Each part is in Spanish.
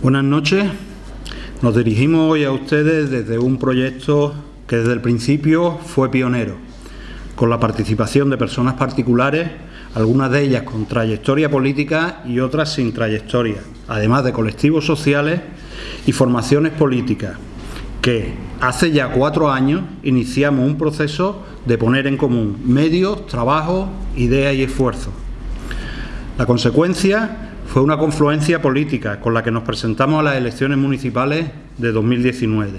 Buenas noches. Nos dirigimos hoy a ustedes desde un proyecto que desde el principio fue pionero, con la participación de personas particulares, algunas de ellas con trayectoria política y otras sin trayectoria, además de colectivos sociales y formaciones políticas, que hace ya cuatro años iniciamos un proceso de poner en común medios, trabajo, ideas y esfuerzos. La consecuencia fue una confluencia política con la que nos presentamos a las elecciones municipales de 2019.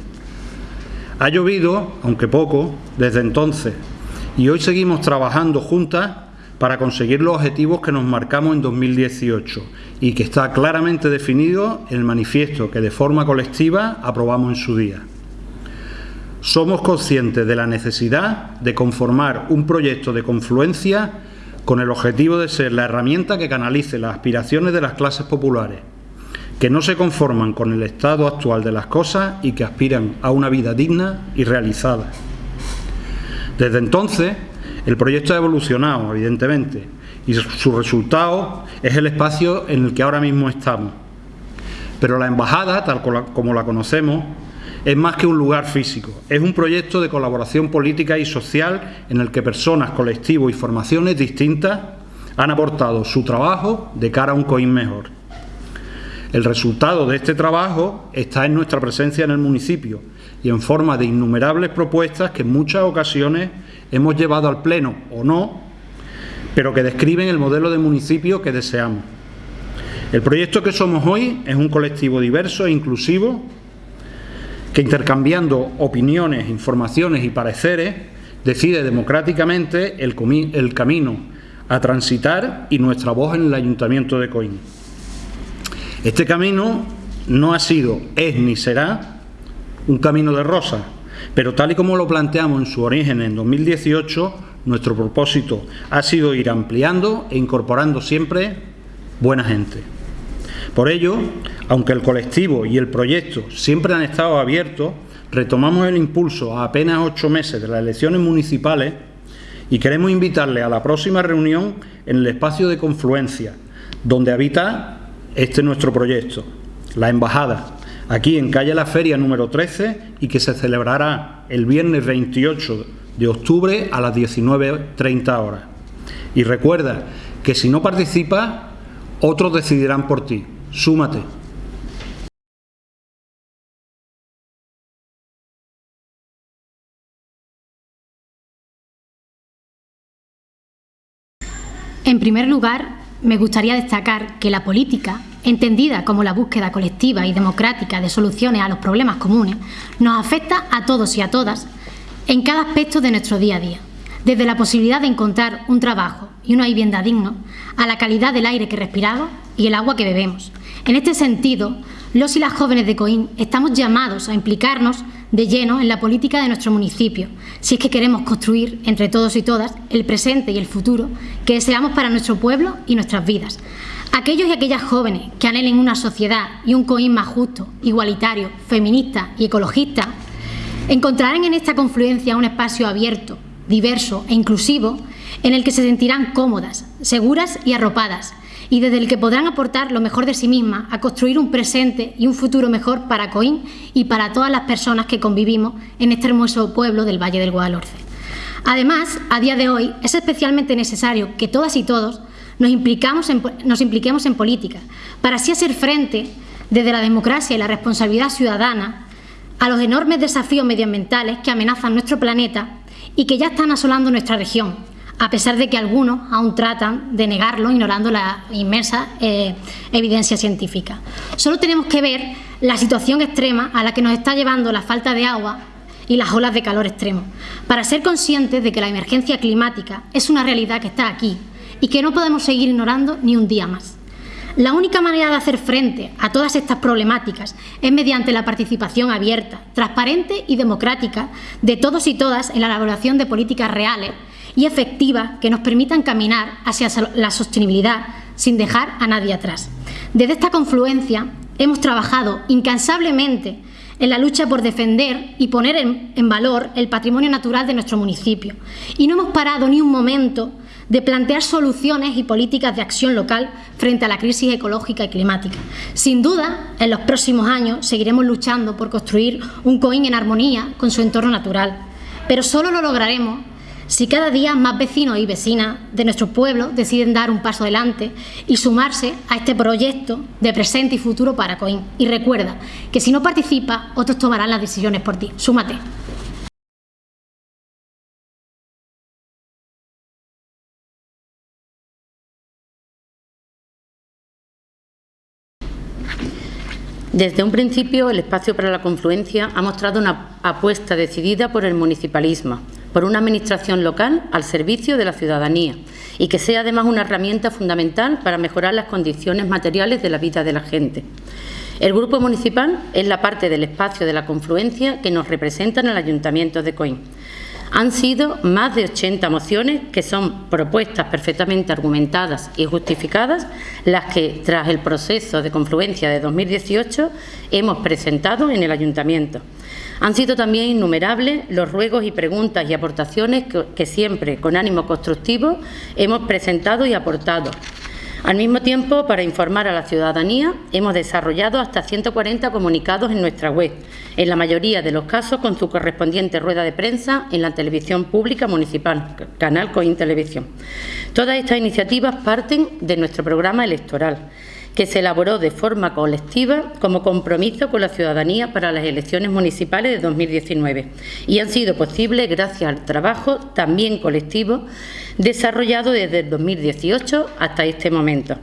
Ha llovido, aunque poco, desde entonces, y hoy seguimos trabajando juntas para conseguir los objetivos que nos marcamos en 2018 y que está claramente definido en el manifiesto que de forma colectiva aprobamos en su día. Somos conscientes de la necesidad de conformar un proyecto de confluencia con el objetivo de ser la herramienta que canalice las aspiraciones de las clases populares, que no se conforman con el estado actual de las cosas y que aspiran a una vida digna y realizada. Desde entonces, el proyecto ha evolucionado, evidentemente, y su resultado es el espacio en el que ahora mismo estamos. Pero la embajada, tal como la conocemos, es más que un lugar físico, es un proyecto de colaboración política y social en el que personas, colectivos y formaciones distintas han aportado su trabajo de cara a un COIN mejor. El resultado de este trabajo está en nuestra presencia en el municipio y en forma de innumerables propuestas que en muchas ocasiones hemos llevado al Pleno o no, pero que describen el modelo de municipio que deseamos. El proyecto que somos hoy es un colectivo diverso e inclusivo que intercambiando opiniones, informaciones y pareceres decide democráticamente el, camino a transitar y nuestra voz en el Ayuntamiento de Coín. Este camino no ha sido, es ni será un camino de rosa, pero tal y como lo planteamos en su origen en 2018, nuestro propósito ha sido ir ampliando e incorporando siempre buena gente. Por ello, aunque el colectivo y el proyecto siempre han estado abiertos, retomamos el impulso a apenas ocho meses de las elecciones municipales y queremos invitarle a la próxima reunión en el espacio de confluencia, donde habita este nuestro proyecto, la Embajada, aquí en calle La Feria número 13 y que se celebrará el viernes 28 de octubre a las 19.30 horas. Y recuerda que si no participas, otros decidirán por ti. Súmate. En primer lugar, me gustaría destacar que la política, entendida como la búsqueda colectiva y democrática de soluciones a los problemas comunes, nos afecta a todos y a todas en cada aspecto de nuestro día a día, desde la posibilidad de encontrar un trabajo y una vivienda digno, a la calidad del aire que respiramos y el agua que bebemos. En este sentido, los y las jóvenes de Coín estamos llamados a implicarnos de lleno en la política de nuestro municipio, si es que queremos construir entre todos y todas el presente y el futuro que deseamos para nuestro pueblo y nuestras vidas. Aquellos y aquellas jóvenes que anhelen una sociedad y un Coín más justo, igualitario, feminista y ecologista, encontrarán en esta confluencia un espacio abierto, diverso e inclusivo en el que se sentirán cómodas, seguras y arropadas, y desde el que podrán aportar lo mejor de sí mismas a construir un presente y un futuro mejor para Coín y para todas las personas que convivimos en este hermoso pueblo del Valle del Guadalhorce. Además, a día de hoy es especialmente necesario que todas y todos nos, implicamos nos impliquemos en política para así hacer frente desde la democracia y la responsabilidad ciudadana a los enormes desafíos medioambientales que amenazan nuestro planeta y que ya están asolando nuestra región, a pesar de que algunos aún tratan de negarlo, ignorando la inmensa eh, evidencia científica. Solo tenemos que ver la situación extrema a la que nos está llevando la falta de agua y las olas de calor extremo, para ser conscientes de que la emergencia climática es una realidad que está aquí y que no podemos seguir ignorando ni un día más. La única manera de hacer frente a todas estas problemáticas es mediante la participación abierta, transparente y democrática de todos y todas en la elaboración de políticas reales y efectivas que nos permitan caminar hacia la sostenibilidad sin dejar a nadie atrás. Desde esta confluencia hemos trabajado incansablemente en la lucha por defender y poner en, valor el patrimonio natural de nuestro municipio y no hemos parado ni un momento de plantear soluciones y políticas de acción local frente a la crisis ecológica y climática. Sin duda, en los próximos años seguiremos luchando por construir un COIN en armonía con su entorno natural, pero solo lo lograremos si cada día más vecinos y vecinas de nuestro pueblo deciden dar un paso adelante y sumarse a este proyecto de presente y futuro para COIN. Y recuerda que si no participas, otros tomarán las decisiones por ti. Súmate. Desde un principio, el Espacio para la Confluencia ha mostrado una apuesta decidida por el municipalismo, por una administración local al servicio de la ciudadanía y que sea además una herramienta fundamental para mejorar las condiciones materiales de la vida de la gente. El Grupo Municipal es la parte del espacio de la confluencia que nos representa en el Ayuntamiento de Coín. Han sido más de 80 mociones que son propuestas perfectamente argumentadas y justificadas, las que, tras el proceso de confluencia de 2018, hemos presentado en el Ayuntamiento. Han sido también innumerables los ruegos y preguntas y aportaciones que, siempre, con ánimo constructivo, hemos presentado y aportado, al mismo tiempo, para informar a la ciudadanía, hemos desarrollado hasta 140 comunicados en nuestra web, en la mayoría de los casos con su correspondiente rueda de prensa en la televisión pública municipal, Canal Coin Televisión. Todas estas iniciativas parten de nuestro programa electoral, que se elaboró de forma colectiva como compromiso con la ciudadanía para las elecciones municipales de 2019 y han sido posibles gracias al trabajo también colectivo desarrollado desde el 2018 hasta este momento.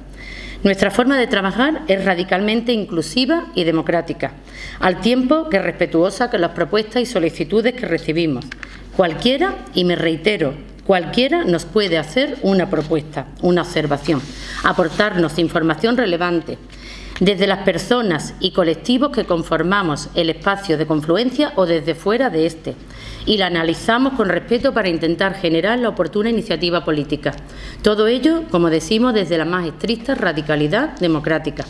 Nuestra forma de trabajar es radicalmente inclusiva y democrática, al tiempo que respetuosa con las propuestas y solicitudes que recibimos. Cualquiera, y me reitero, Cualquiera nos puede hacer una propuesta, una observación, aportarnos información relevante, desde las personas y colectivos que conformamos el espacio de confluencia o desde fuera de este, y la analizamos con respeto para intentar generar la oportuna iniciativa política. Todo ello, como decimos, desde la más estricta radicalidad democrática.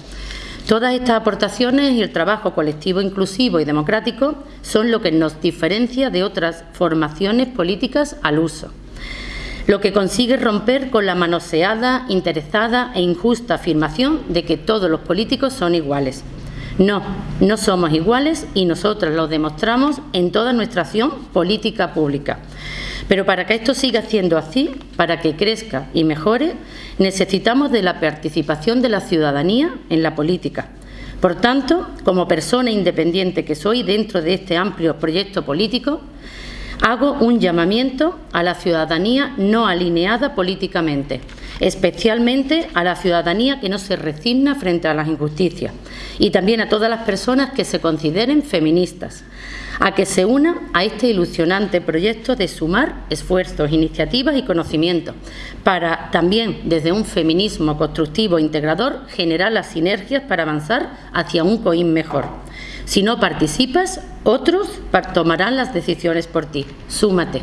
Todas estas aportaciones y el trabajo colectivo inclusivo y democrático son lo que nos diferencia de otras formaciones políticas al uso lo que consigue romper con la manoseada, interesada e injusta afirmación de que todos los políticos son iguales. No, no somos iguales y nosotros lo demostramos en toda nuestra acción política pública. Pero para que esto siga siendo así, para que crezca y mejore, necesitamos de la participación de la ciudadanía en la política. Por tanto, como persona independiente que soy dentro de este amplio proyecto político, Hago un llamamiento a la ciudadanía no alineada políticamente, especialmente a la ciudadanía que no se resigna frente a las injusticias y también a todas las personas que se consideren feministas, a que se unan a este ilusionante proyecto de sumar esfuerzos, iniciativas y conocimientos para también desde un feminismo constructivo e integrador generar las sinergias para avanzar hacia un COIN mejor. Si no participas, otros tomarán las decisiones por ti. Súmate.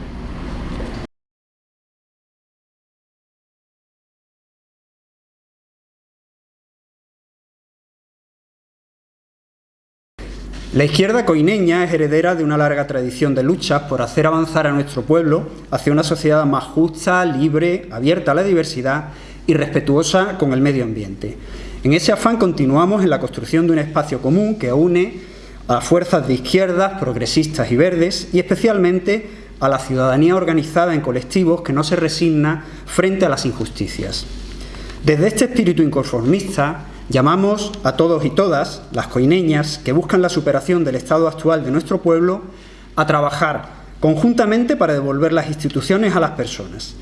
La izquierda coineña es heredera de una larga tradición de luchas por hacer avanzar a nuestro pueblo hacia una sociedad más justa, libre, abierta a la diversidad y respetuosa con el medio ambiente. En ese afán continuamos en la construcción de un espacio común que une a fuerzas de izquierdas, progresistas y verdes, y especialmente a la ciudadanía organizada en colectivos que no se resigna frente a las injusticias. Desde este espíritu inconformista, llamamos a todos y todas, las coineñas, que buscan la superación del estado actual de nuestro pueblo, a trabajar conjuntamente para devolver las instituciones a las personas.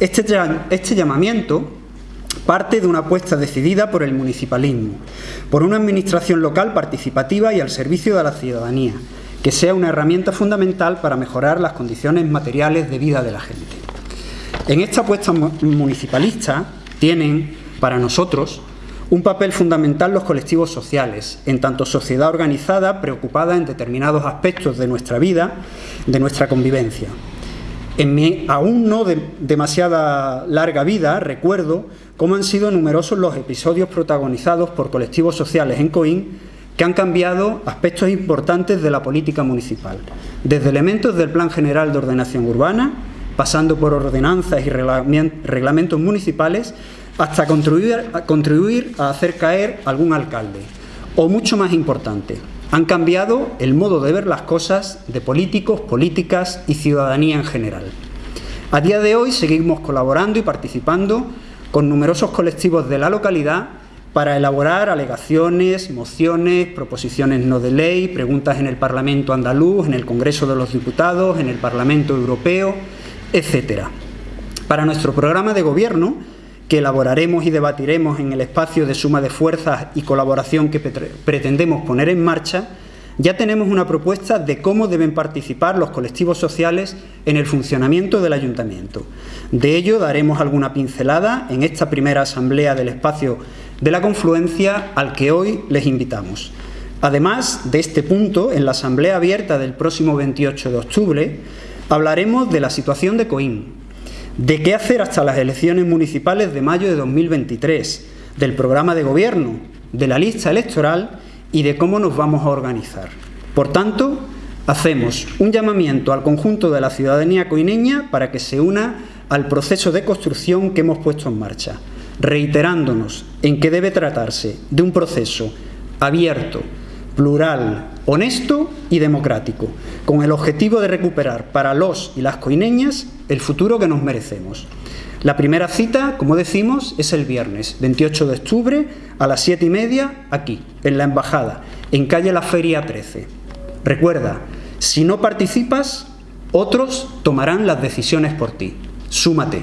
Este, este llamamiento parte de una apuesta decidida por el municipalismo, por una administración local participativa y al servicio de la ciudadanía, que sea una herramienta fundamental para mejorar las condiciones materiales de vida de la gente. En esta apuesta municipalista tienen, para nosotros, un papel fundamental los colectivos sociales, en tanto sociedad organizada preocupada en determinados aspectos de nuestra vida, de nuestra convivencia. En mi aún no demasiada larga vida recuerdo cómo han sido numerosos los episodios protagonizados por colectivos sociales en Coín que han cambiado aspectos importantes de la política municipal, desde elementos del Plan General de Ordenación Urbana, pasando por ordenanzas y reglamentos municipales, hasta contribuir, a hacer caer algún alcalde. O mucho más importante, han cambiado el modo de ver las cosas de políticos, políticas y ciudadanía en general. A día de hoy seguimos colaborando y participando con numerosos colectivos de la localidad para elaborar alegaciones, mociones, proposiciones no de ley, preguntas en el Parlamento andaluz, en el Congreso de los Diputados, en el Parlamento Europeo, etc. Para nuestro programa de gobierno, que elaboraremos y debatiremos en el espacio de suma de fuerzas y colaboración que pretendemos poner en marcha, ya tenemos una propuesta de cómo deben participar los colectivos sociales en el funcionamiento del Ayuntamiento. De ello daremos alguna pincelada en esta primera asamblea del espacio de la confluencia al que hoy les invitamos. Además de este punto, en la asamblea abierta del próximo 28 de octubre, hablaremos de la situación de Coín, de qué hacer hasta las elecciones municipales de mayo de 2023, del programa de gobierno, de la lista electoral y de cómo nos vamos a organizar. Por tanto, hacemos un llamamiento al conjunto de la ciudadanía coineña para que se una al proceso de construcción que hemos puesto en marcha, reiterándonos en que debe tratarse de un proceso abierto, plural, honesto y democrático, con el objetivo de recuperar para los y las coineñas el futuro que nos merecemos. La primera cita, como decimos, es el viernes 28 de octubre a las 7 y media aquí, en la Embajada, en calle La Feria 13. Recuerda, si no participas, otros tomarán las decisiones por ti. Súmate.